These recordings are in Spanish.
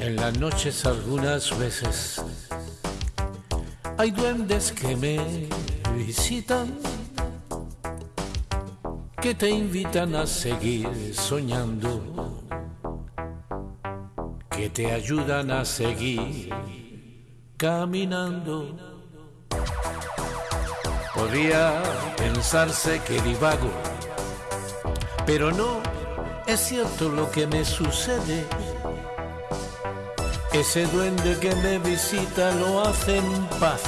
En las noches algunas veces hay duendes que me visitan, que te invitan a seguir soñando, que te ayudan a seguir caminando. Podría pensarse que divago, pero no es cierto lo que me sucede. Ese duende que me visita lo hace en paz.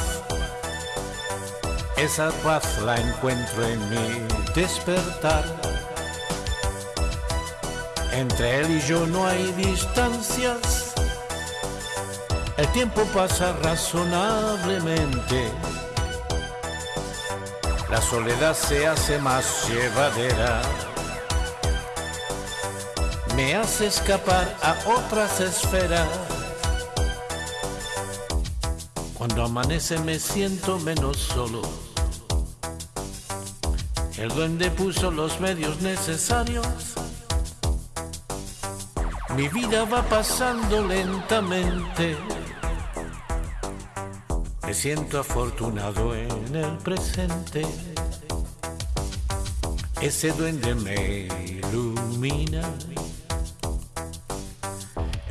Esa paz la encuentro en mi despertar. Entre él y yo no hay distancias. El tiempo pasa razonablemente. La soledad se hace más llevadera. Me hace escapar a otras esferas. Cuando amanece me siento menos solo. El duende puso los medios necesarios. Mi vida va pasando lentamente. Me siento afortunado en el presente. Ese duende me ilumina.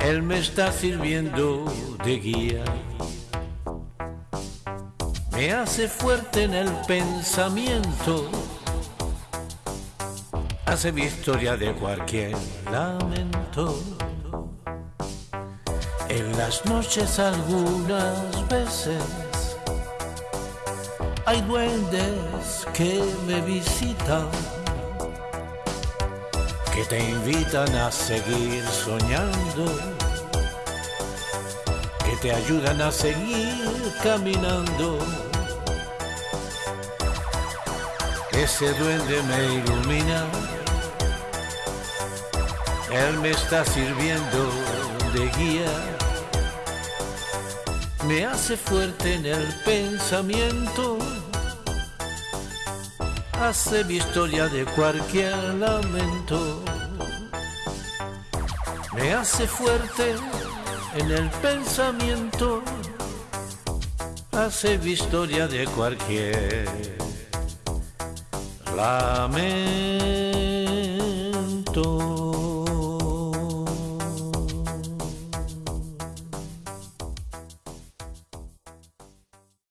Él me está sirviendo de guía me hace fuerte en el pensamiento, hace victoria de cualquier lamento. En las noches algunas veces hay duendes que me visitan, que te invitan a seguir soñando, te ayudan a seguir caminando. Ese duende me ilumina, él me está sirviendo de guía, me hace fuerte en el pensamiento, hace mi historia de cualquier lamento, me hace fuerte en el pensamiento, hace historia de cualquier lamento.